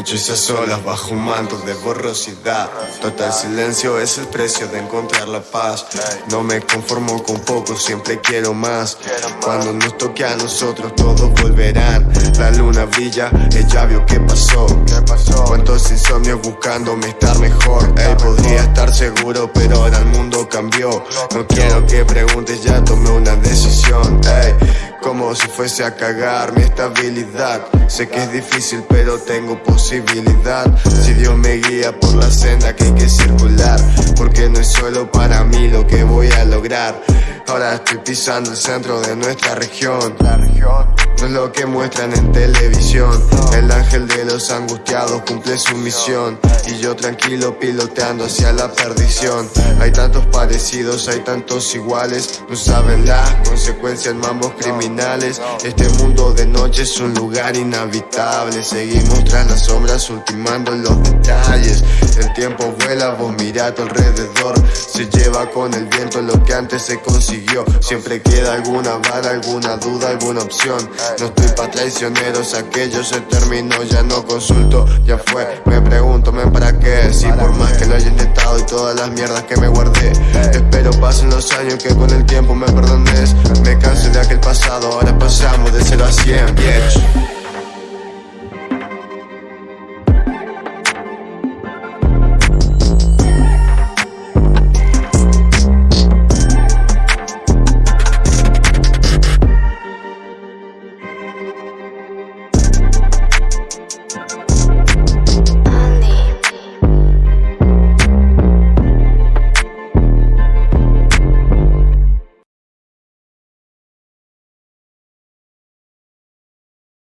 Noches a solas bajo un manto de borrosidad. Total silencio es el precio de encontrar la paz. No me conformo con poco, siempre quiero más. Cuando nos toque a nosotros todos volverán. La luna brilla, ella vio qué pasó. Cuántos insomnios buscándome estar mejor. Él podría estar seguro pero ahora el mundo cambió. No quiero que preguntes, ya tomé una decisión si fuese a cagar mi estabilidad. Sé que es difícil pero tengo posibilidad. Si Dios me guía por la senda que hay que circular Porque no es solo para mí lo que voy a lograr. Ahora estoy pisando el centro de nuestra región no es lo que muestran en televisión. El ángel de los angustiados cumple su misión. Y yo tranquilo piloteando hacia la perdición. Hay tantos parecidos, hay tantos iguales. No saben las consecuencias, mambos criminales. Este mundo de noche es un lugar inhabitable. Seguimos tras las sombras ultimando los detalles. El tiempo vuela, vos mirá a tu alrededor. Se lleva con el viento lo que antes se consiguió. Siempre queda alguna vara, alguna duda, alguna opción no estoy pa' traicioneros, aquello se terminó, ya no consulto, ya fue. Me pregunto, ¿me para qué? Si por más que lo haya intentado y todas las mierdas que me guardé. Espero pasen los años que con el tiempo me perdones. Me canso de aquel pasado, ahora pasamos de 0 a 100